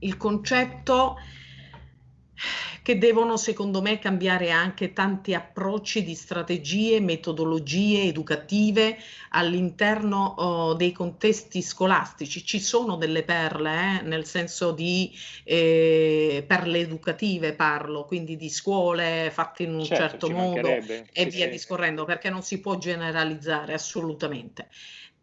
il concetto che devono secondo me cambiare anche tanti approcci di strategie, metodologie educative all'interno oh, dei contesti scolastici. Ci sono delle perle, eh, nel senso di eh, perle educative parlo, quindi di scuole fatte in un certo, certo modo e sì, via sì. discorrendo, perché non si può generalizzare assolutamente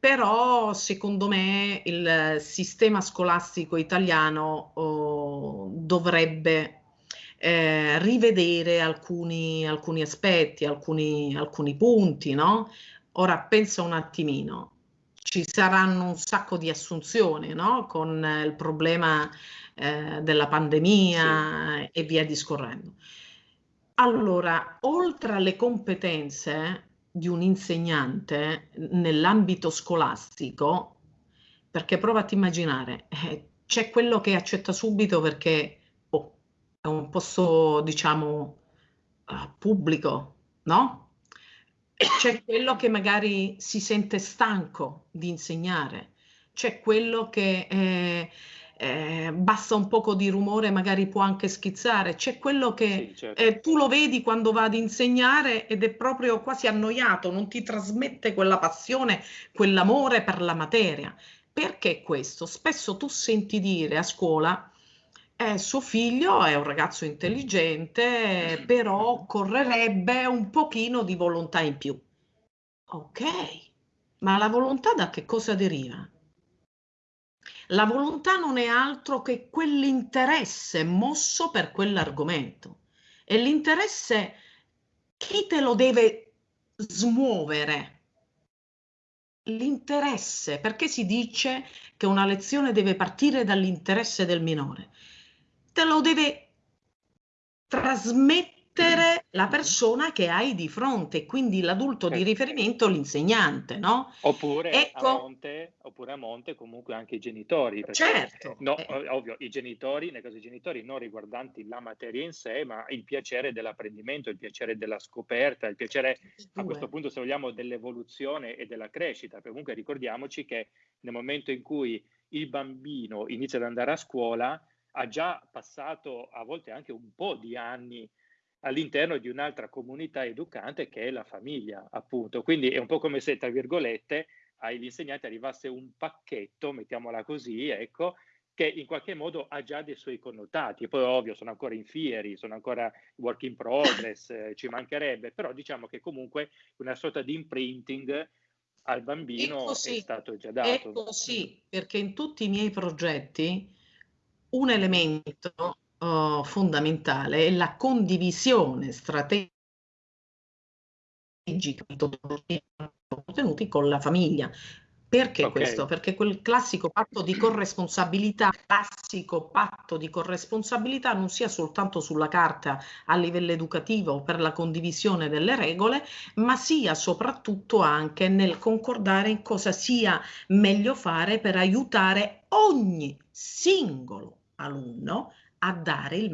però secondo me il sistema scolastico italiano oh, dovrebbe eh, rivedere alcuni, alcuni aspetti, alcuni, alcuni punti, no? Ora pensa un attimino, ci saranno un sacco di assunzioni, no? Con il problema eh, della pandemia sì. e via discorrendo. Allora, oltre alle competenze di un insegnante nell'ambito scolastico, perché prova a immaginare, eh, c'è quello che accetta subito perché è un posto, diciamo, uh, pubblico, no? C'è quello che magari si sente stanco di insegnare, c'è quello che eh, eh, basta un poco di rumore, magari può anche schizzare, c'è quello che sì, certo. eh, tu lo vedi quando va ad insegnare ed è proprio quasi annoiato, non ti trasmette quella passione, quell'amore per la materia. Perché questo? Spesso tu senti dire a scuola eh, suo figlio è un ragazzo intelligente, però occorrerebbe un pochino di volontà in più. Ok, ma la volontà da che cosa deriva? La volontà non è altro che quell'interesse mosso per quell'argomento. E l'interesse chi te lo deve smuovere? L'interesse, perché si dice che una lezione deve partire dall'interesse del minore? te lo deve trasmettere la persona che hai di fronte, quindi l'adulto di riferimento, l'insegnante, no? Oppure, ecco. a monte, oppure a monte comunque anche i genitori. Certo. No, eh. Ovvio, i genitori, nel caso dei genitori, non riguardanti la materia in sé, ma il piacere dell'apprendimento, il piacere della scoperta, il piacere, a questo punto, se vogliamo, dell'evoluzione e della crescita. Comunque ricordiamoci che nel momento in cui il bambino inizia ad andare a scuola, ha già passato a volte anche un po' di anni all'interno di un'altra comunità educante che è la famiglia, appunto. Quindi è un po' come se, tra virgolette, agli insegnanti arrivasse un pacchetto, mettiamola così, ecco, che in qualche modo ha già dei suoi connotati. Poi, ovvio, sono ancora in fieri, sono ancora work in progress, eh, ci mancherebbe, però diciamo che comunque una sorta di imprinting al bambino è, così, è stato già dato. È così, perché in tutti i miei progetti un elemento uh, fondamentale è la condivisione strategica di contenuti con la famiglia. Perché okay. questo? Perché quel classico patto di corresponsabilità, classico patto di corresponsabilità non sia soltanto sulla carta a livello educativo per la condivisione delle regole, ma sia soprattutto anche nel concordare in cosa sia meglio fare per aiutare ogni singolo alunno a dare il